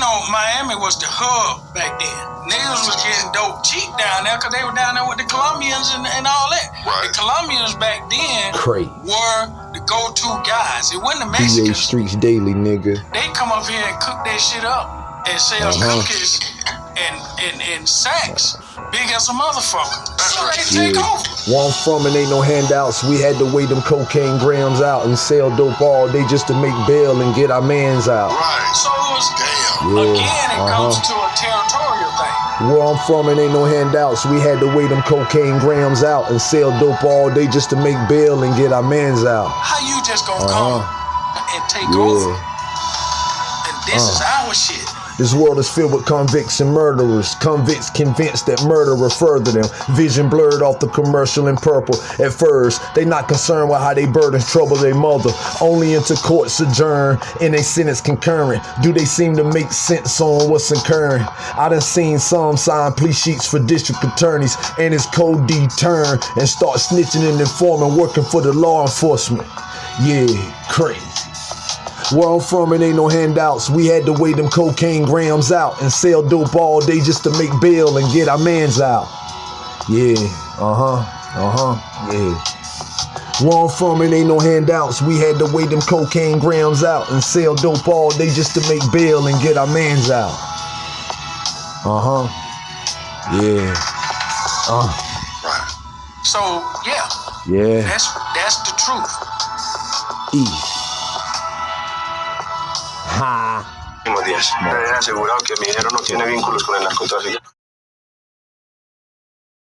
know, Miami was the hub back then. Niggas was getting dope cheap down there because they were down there with the Colombians and, and all that. Right. The Colombians back then Crazy. were the go-to guys. It wasn't the DA Mexicans. Streets Daily, nigga. They come up here and cook that shit up and sell Uh-huh. cookies and, and, and sacks big as a motherfucker. So they take Yeah. over. Where I'm from and ain't no handouts. We had to weigh them cocaine grams out and sell dope all day just to make bail and get our mans out. Right. So it was, Damn. Yeah, again, it uh-huh. comes to a territorial thing. Where I'm from it ain't no handouts. We had to weigh them cocaine grams out and sell dope all day just to make bail and get our mans out. How you just gonna Uh-huh. come and take Yeah. over? And this is Uh. our shit. This world is filled with convicts and murderers. Convicts convinced that murder will further them. Vision blurred off the commercial in purple. At first, they not concerned with how they burdens trouble their mother. Only into court sojourn in a sentence concurrent. Do they seem to make sense on what's occurring? I done seen some sign plea sheets for district attorneys and his code turn and start snitching and informing, working for the law enforcement. Yeah, crazy. Where I'm from, it ain't no handouts. We had to weigh them cocaine grams out and sell dope all day just to make bail and get our mans out. Yeah, uh huh, uh huh, yeah. Where I'm from, it ain't no handouts. We had to weigh them cocaine grams out and sell dope all day just to make bail and get our mans out. Uh huh, yeah, uh, Right. So yeah, yeah, that's that's the truth. E. Ha. Díaz. Me habían asegurado que mi dinero no tiene vínculos con el narcotráfico.